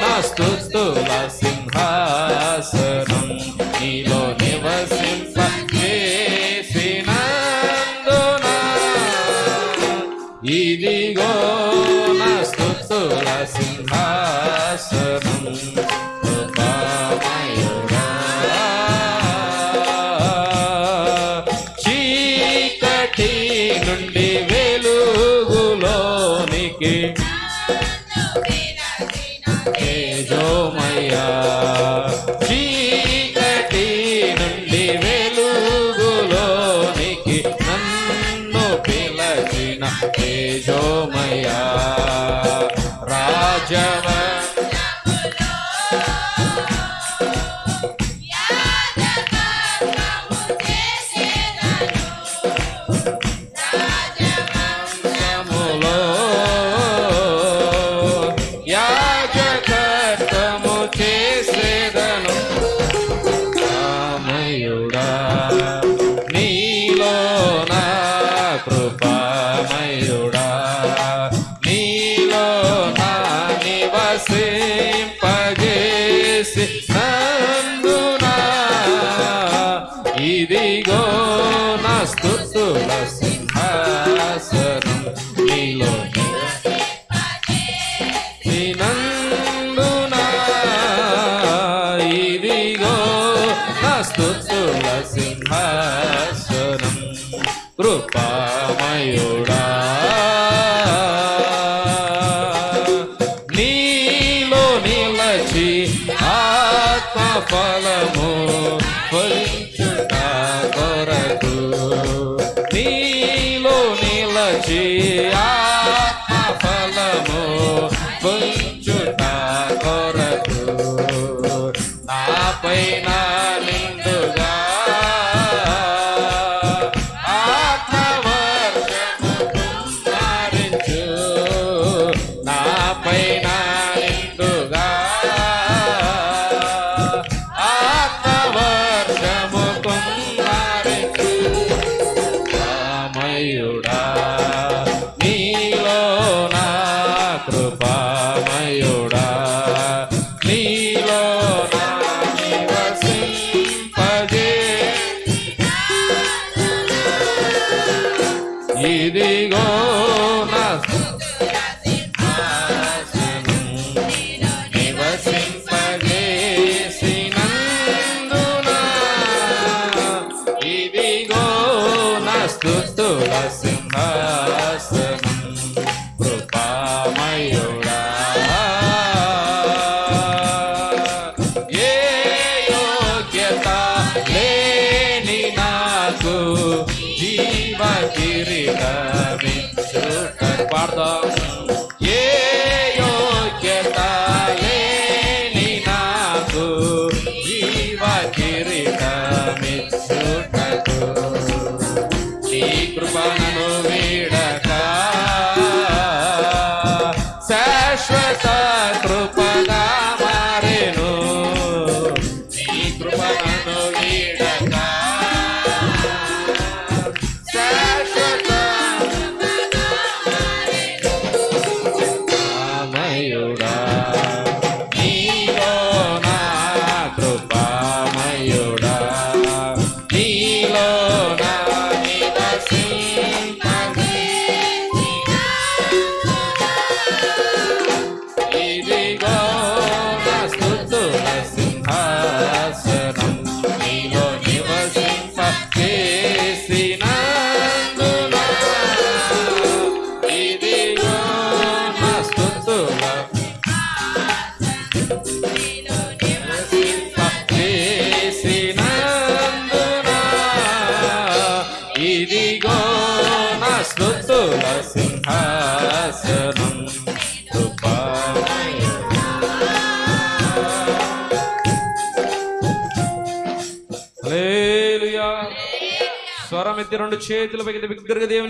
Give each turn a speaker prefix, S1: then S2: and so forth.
S1: నా స్థుతుల సింహాసనం నీలో నివసింప చేసినందున. ఇదిగో నా స్థుతుల సింహాసనం చీకటి నుండి వెలుగులోనికి చేసి ఇదిగో నా స్థుతుల ఫలము ఫలించుట కొరకు. నీలో నిలచి పాడదాం ఏ యోగ్యత లేని నాకు జీవ కిరీటమిచ్చుటకు నీ కృపణను వీడ సింహాసనం స్వరం ఎత్తి రెండు చేతుల పైకి దేవుని